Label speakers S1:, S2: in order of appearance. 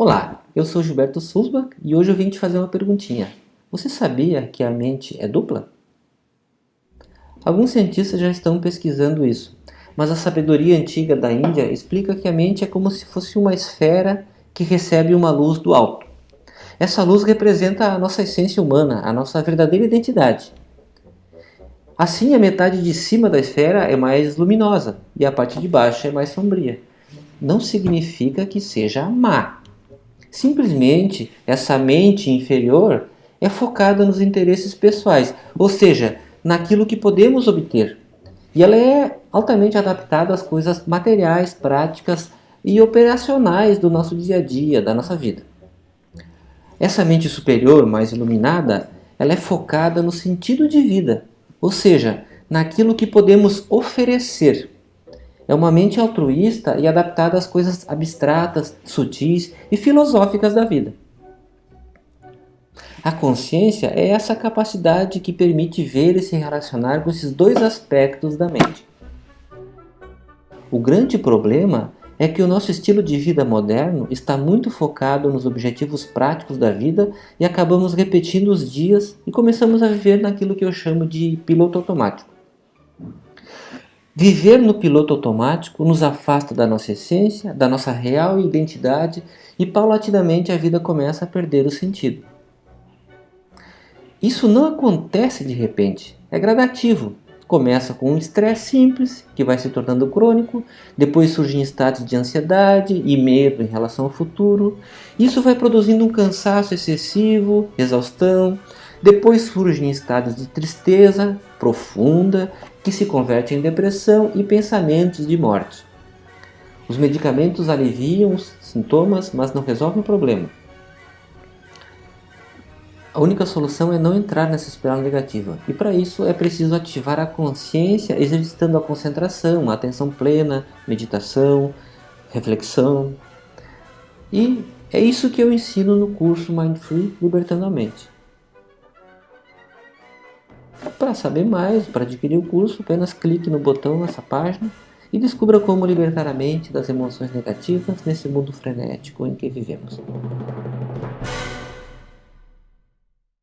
S1: Olá, eu sou Gilberto Sulzbach e hoje eu vim te fazer uma perguntinha. Você sabia que a mente é dupla? Alguns cientistas já estão pesquisando isso, mas a sabedoria antiga da Índia explica que a mente é como se fosse uma esfera que recebe uma luz do alto. Essa luz representa a nossa essência humana, a nossa verdadeira identidade. Assim, a metade de cima da esfera é mais luminosa e a parte de baixo é mais sombria. Não significa que seja má. Simplesmente, essa mente inferior é focada nos interesses pessoais, ou seja, naquilo que podemos obter. E ela é altamente adaptada às coisas materiais, práticas e operacionais do nosso dia a dia, da nossa vida. Essa mente superior, mais iluminada, ela é focada no sentido de vida, ou seja, naquilo que podemos oferecer. É uma mente altruísta e adaptada às coisas abstratas, sutis e filosóficas da vida. A consciência é essa capacidade que permite ver e se relacionar com esses dois aspectos da mente. O grande problema é que o nosso estilo de vida moderno está muito focado nos objetivos práticos da vida e acabamos repetindo os dias e começamos a viver naquilo que eu chamo de piloto automático. Viver no piloto automático nos afasta da nossa essência, da nossa real identidade e paulatinamente a vida começa a perder o sentido. Isso não acontece de repente, é gradativo, Começa com um estresse simples, que vai se tornando crônico, depois surgem estados de ansiedade e medo em relação ao futuro. Isso vai produzindo um cansaço excessivo, exaustão. Depois surgem estados de tristeza profunda, que se converte em depressão e pensamentos de morte. Os medicamentos aliviam os sintomas, mas não resolvem o problema. A única solução é não entrar nessa espiral negativa. E para isso é preciso ativar a consciência exercitando a concentração, a atenção plena, meditação, reflexão. E é isso que eu ensino no curso Mind Free Libertando a Mente. Para saber mais, para adquirir o curso, apenas clique no botão nessa página e descubra como libertar a mente das emoções negativas nesse mundo frenético em que vivemos.